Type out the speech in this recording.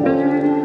Música